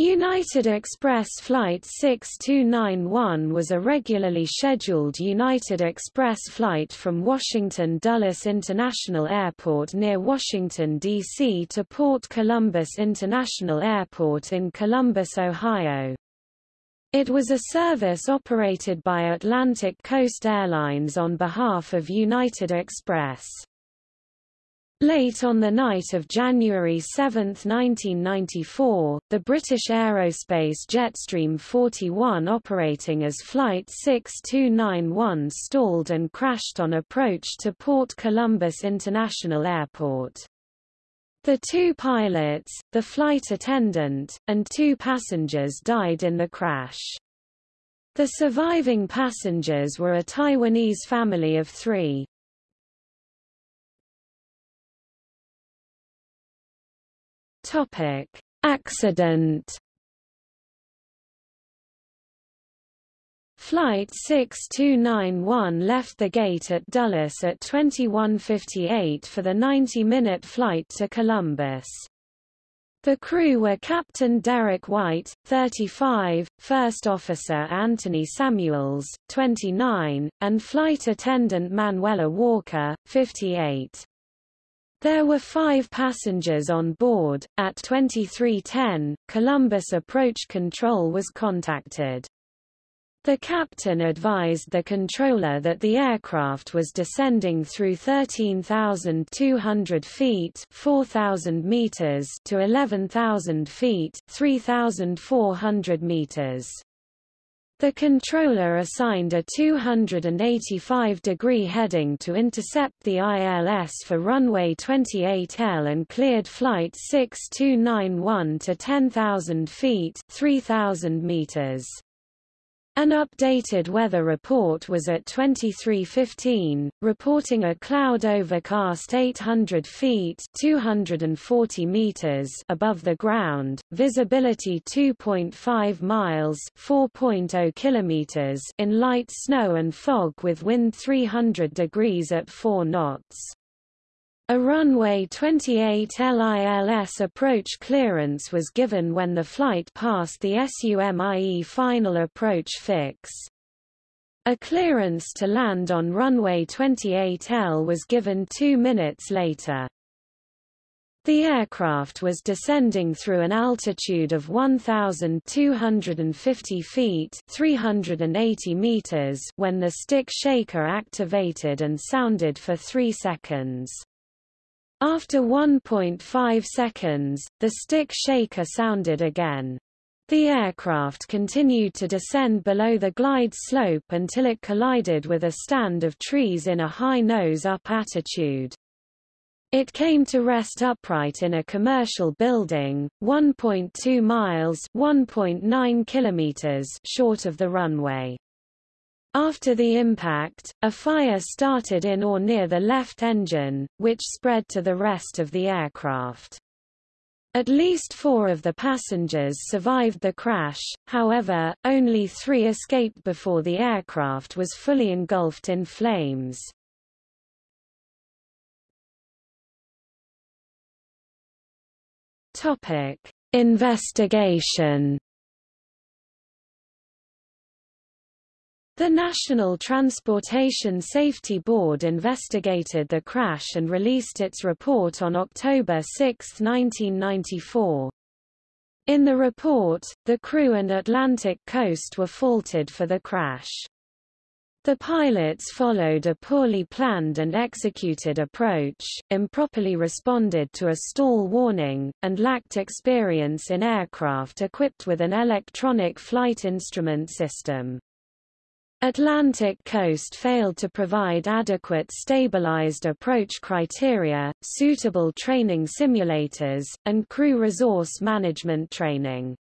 United Express Flight 6291 was a regularly scheduled United Express flight from Washington Dulles International Airport near Washington, D.C. to Port Columbus International Airport in Columbus, Ohio. It was a service operated by Atlantic Coast Airlines on behalf of United Express. Late on the night of January 7, 1994, the British aerospace Jetstream 41 operating as Flight 6291 stalled and crashed on approach to Port Columbus International Airport. The two pilots, the flight attendant, and two passengers died in the crash. The surviving passengers were a Taiwanese family of three. Topic: Accident. Flight 6291 left the gate at Dulles at 21.58 for the 90-minute flight to Columbus. The crew were Captain Derek White, 35, First Officer Anthony Samuels, 29, and Flight Attendant Manuela Walker, 58. There were five passengers on board. At 2310, Columbus Approach Control was contacted. The captain advised the controller that the aircraft was descending through 13,200 feet 4,000 meters to 11,000 feet 3,400 meters. The controller assigned a 285-degree heading to intercept the ILS for runway 28L and cleared flight 6291 to 10,000 feet 3,000 meters. An updated weather report was at 2315, reporting a cloud overcast 800 feet 240 meters above the ground, visibility 2.5 miles 4.0 kilometers in light snow and fog with wind 300 degrees at 4 knots. A runway 28 L ILS approach clearance was given when the flight passed the SUMIE final approach fix. A clearance to land on runway 28L was given two minutes later. The aircraft was descending through an altitude of 1,250 feet 380 meters when the stick shaker activated and sounded for three seconds. After 1.5 seconds, the stick shaker sounded again. The aircraft continued to descend below the glide slope until it collided with a stand of trees in a high nose-up attitude. It came to rest upright in a commercial building, 1.2 miles (1.9 kilometers) short of the runway. After the impact, a fire started in or near the left engine, which spread to the rest of the aircraft. At least four of the passengers survived the crash, however, only three escaped before the aircraft was fully engulfed in flames. Investigation The National Transportation Safety Board investigated the crash and released its report on October 6, 1994. In the report, the crew and Atlantic coast were faulted for the crash. The pilots followed a poorly planned and executed approach, improperly responded to a stall warning, and lacked experience in aircraft equipped with an electronic flight instrument system. Atlantic Coast failed to provide adequate stabilized approach criteria, suitable training simulators, and crew resource management training.